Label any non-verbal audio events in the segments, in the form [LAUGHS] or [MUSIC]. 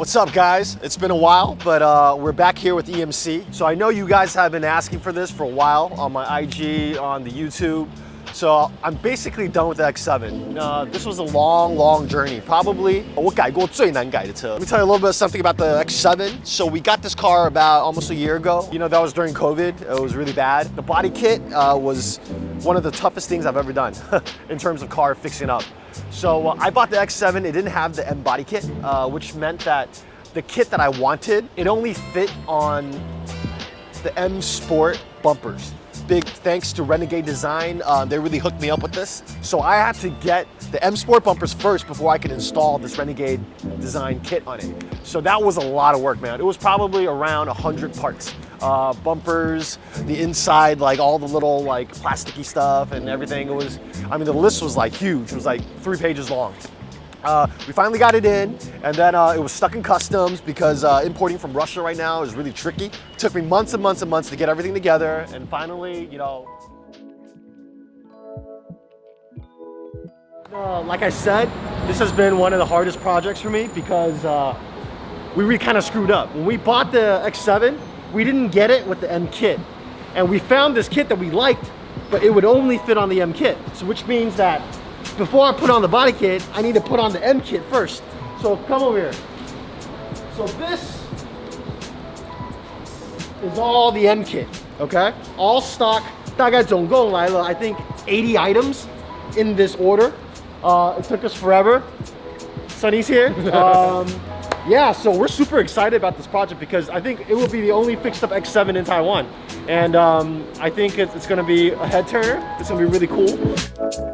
What's up guys? It's been a while, but uh, we're back here with EMC. So I know you guys have been asking for this for a while on my IG, on the YouTube. So I'm basically done with the X7. Uh, this was a long, long journey. Probably 我改过最难改的车. Let me tell you a little bit of something about the X7. So we got this car about almost a year ago. You know, that was during COVID. It was really bad. The body kit uh, was one of the toughest things I've ever done [LAUGHS] in terms of car fixing up. So uh, I bought the X7. It didn't have the M body kit, uh, which meant that the kit that I wanted, it only fit on the M Sport bumpers big thanks to Renegade Design. Um, they really hooked me up with this. So I had to get the M Sport bumpers first before I could install this Renegade Design kit on it. So that was a lot of work, man. It was probably around 100 parts. Uh, bumpers, the inside, like all the little like plasticky stuff and everything. It was, I mean, the list was like huge. It was like three pages long. Uh, we finally got it in, and then uh, it was stuck in customs because uh, importing from Russia right now is really tricky. It took me months and months and months to get everything together, and finally, you know. Like I said, this has been one of the hardest projects for me because uh, we kind of screwed up. When we bought the X7, we didn't get it with the M kit. And we found this kit that we liked, but it would only fit on the M kit. So which means that before I put on the body kit, I need to put on the M kit first. So come over here. So this is all the M kit, okay? All stock, 大概总共来了, I think 80 items in this order. Uh, it took us forever. Sunny's here. [LAUGHS] Um, yeah, so we're super excited about this project because I think it will be the only fixed up X7 in Taiwan. And um, I think it's, it's gonna be a head turner. It's gonna be really cool.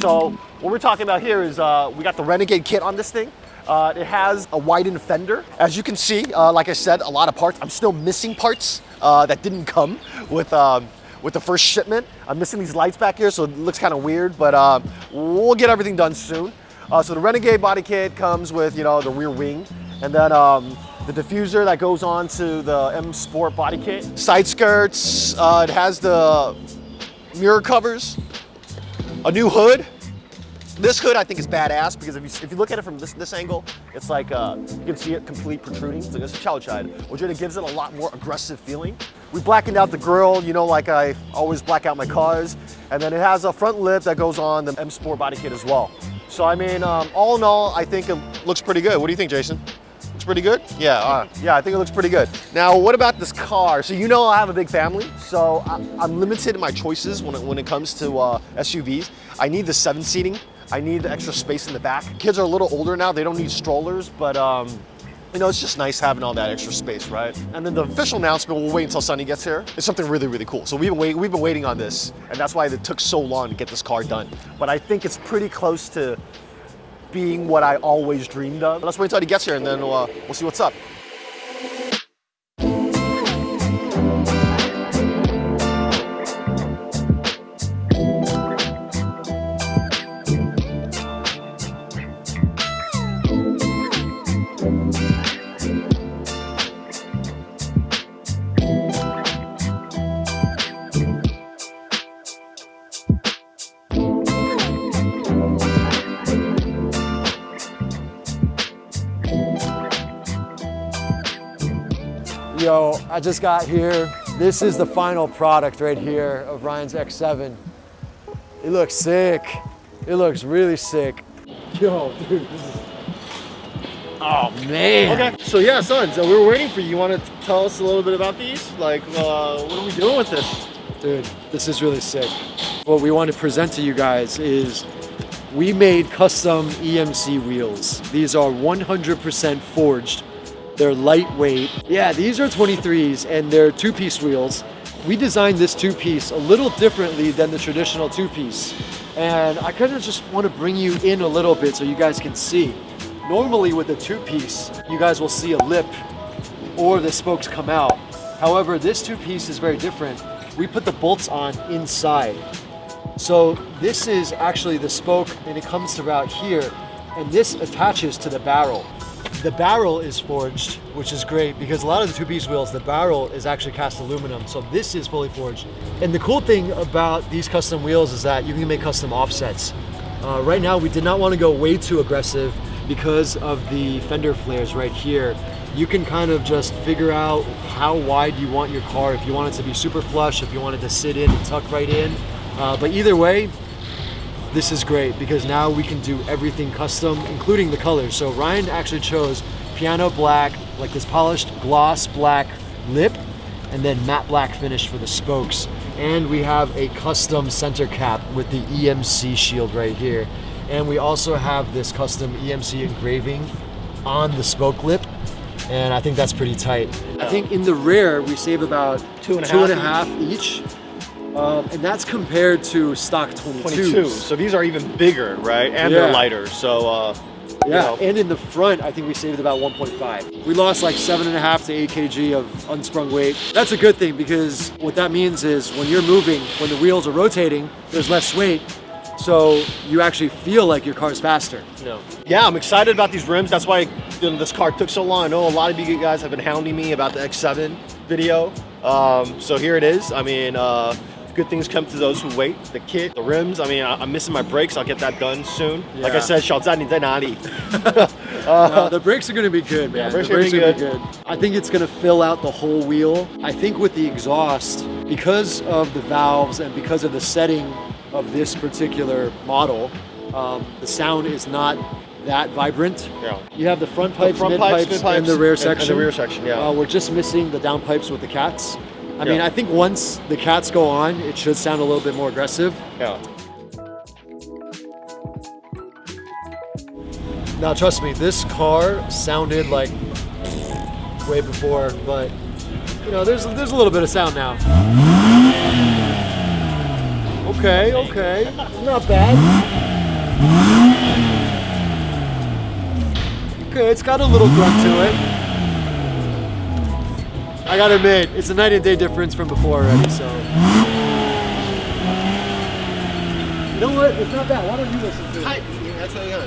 So what we're talking about here is uh, we got the Renegade kit on this thing. Uh, it has a widened fender. As you can see, uh, like I said, a lot of parts. I'm still missing parts uh, that didn't come with um, with the first shipment. I'm missing these lights back here, so it looks kind of weird, but uh, we'll get everything done soon. Uh, so the Renegade body kit comes with, you know, the rear wing, and then um, the diffuser that goes on to the M Sport body kit. Side skirts, uh, it has the mirror covers, a new hood. This hood I think is badass because if you, if you look at it from this, this angle, it's like, uh, you can see it complete protruding. It's like a chow chide, which it gives it a lot more aggressive feeling. We blackened out the grill, you know, like I always black out my cars. And then it has a front lip that goes on the M Sport body kit as well. So I mean, um, all in all, I think it looks pretty good. What do you think, Jason? Looks pretty good? Yeah, uh, yeah, I think it looks pretty good. Now, what about this car? So you know I have a big family, so I, am limited in my choices when it, when it comes to uh, SUVs. I need the seven seating. I need the extra space in the back. Kids are a little older now, they don't need strollers, but um, you know, it's just nice having all that extra space, right? And then the official announcement, we'll wait until Sunny gets here. It's something really, really cool. So we've been, wait, we've been waiting on this, and that's why it took so long to get this car done. But I think it's pretty close to being what I always dreamed of. Let's wait until he gets here and then we'll, uh, we'll see what's up. Yo, I just got here. This is the final product right here of Ryan's X7. It looks sick. It looks really sick. Yo, dude, this is... Oh, man. Okay, so yeah, son, so we were waiting for you. You want to tell us a little bit about these? Like, uh, what are we doing with this? Dude, this is really sick. What we want to present to you guys is we made custom EMC wheels. These are 100% forged they're lightweight. Yeah, these are 23s and they're two-piece wheels. We designed this two-piece a little differently than the traditional two-piece. And I kind of just want to bring you in a little bit so you guys can see. Normally with a two-piece, you guys will see a lip or the spokes come out. However, this two-piece is very different. we put the bolts on inside. So this is actually the spoke and it comes to about here and this attaches to the barrel. The barrel is forged, which is great because a lot of the two-piece wheels, the barrel is actually cast aluminum. So this is fully forged. And the cool thing about these custom wheels is that you can make custom offsets. Uh, right now, we did not want to go way too aggressive because of the fender flares right here. You can kind of just figure out how wide you want your car, if you want it to be super flush, if you want it to sit in and tuck right in. Uh, but either way, this is great because now we can do everything custom, including the colors. So Ryan actually chose piano black, like this polished gloss black lip, and then matte black finish for the spokes. And we have a custom center cap with the EMC shield right here. And we also have this custom EMC engraving on the spoke lip. And I think that's pretty tight. I think in the rear, we save about Two and a two and a half half each. Um, and that's compared to stock 22s. 22. So these are even bigger, right? And Yeah. they're lighter. So uh, you Yeah, know. and in the front, I think we saved about 1.5. We lost like seven and a half to eight kg of unsprung weight. That's a good thing because what that means is when you're moving, when the wheels are rotating, there's less weight. So you actually feel like your car's faster. No. Yeah, I'm excited about these rims. That's why you know, this car took so long. I know a lot of you guys have been hounding me about the X7 video. Um, so here it is. I mean, uh, good things come to those who wait. The kit, the rims. I mean, I, am missing my brakes. I'll get that done soon. Like I Yeah. said, 小[LAUGHS] 站你在哪里? No, the brakes are going to be good, man. Yeah, brakes the are gonna be gonna good. I think it's going to fill out the whole wheel. I think with the exhaust, because of the valves and because of the setting of this particular model, um, the sound is not that vibrant. Yeah. You have the front pipes, front mid pipes, pipes, mid pipes, and the rear and- and the section. rear section, yeah. Uh, we're just missing the down pipes with the cats. I mean, I think once the cats go on, it should sound a little bit more aggressive. Yeah. Now, trust me, this car sounded like way before, but you know, there's there's a little bit of sound now. Okay, okay, not bad. Okay, it's got a little grunt to it. I gotta admit, it's a night and day difference from before already. So, you know what? It's not bad. Why don't you listen to it? That's how you Yeah,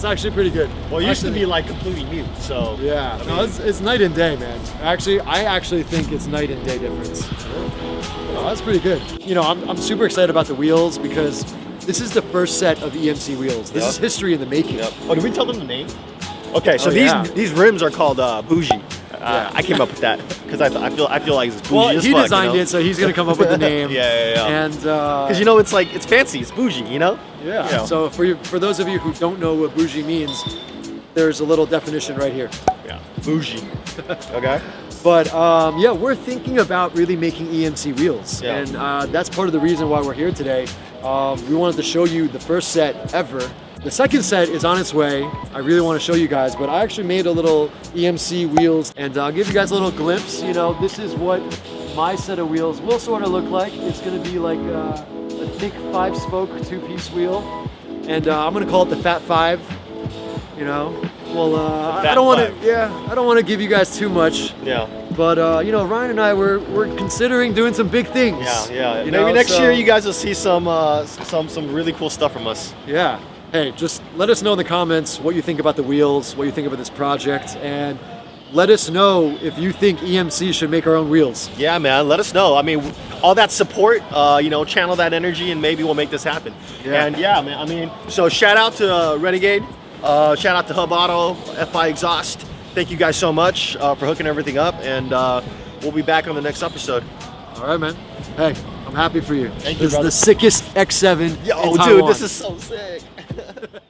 it's actually pretty good. Well, it used to be like completely mute. So Yeah, I no, it's, it's night and day, man. Actually, I actually think it's night and day difference. Oh, that's pretty good. You know, I'm, I'm super excited about the wheels because this is the first set of EMC wheels. This Yep. is history in the making. Yep. Oh, did we tell them the name? Okay, so Oh, these yeah. these rims are called uh, bougie. Uh, Yeah. I came up with that because I, I feel I feel like it's bougie Well, as he fuck, designed you know? it, so he's gonna come up with the [LAUGHS] name. Yeah, yeah, yeah. And uh, Because you know it's like it's fancy, it's bougie, you know? Yeah. you know. So for you, for those of you who don't know what bougie means, there's a little definition right here. Yeah, bougie. [LAUGHS] okay. But um, yeah, we're thinking about really making EMC wheels, Yeah. and uh, that's part of the reason why we're here today. Um, we wanted to show you the first set ever. The second set is on its way. I really want to show you guys, but I actually made a little EMC wheels, and I'll give you guys a little glimpse. You know, this is what my set of wheels will sort of look like. It's going to be like uh, a thick five-spoke two-piece wheel, and uh, I'm going to call it the Fat Five. You know, well, uh, I don't want to. Yeah, I don't want to give you guys too much. Yeah. But uh, you know, Ryan and I we're we're considering doing some big things. Yeah, yeah. You Maybe know, next so- year you guys will see some uh, some some really cool stuff from us. Yeah. Hey, just let us know in the comments what you think about the wheels, what you think about this project, and let us know if you think EMC should make our own wheels. Yeah, man. Let us know. I mean, all that support, uh, you know, channel that energy, and maybe we'll make this happen. Yeah. And yeah, man. I mean, so shout out to uh, Renegade. Uh, shout out to Hub Auto, FI Exhaust. Thank you guys so much uh, for hooking everything up, and uh, we'll be back on the next episode. All right, man. Hey, I'm happy for you. Thank you, This is the sickest X7 Yo, dude, this is so sick. [LAUGHS]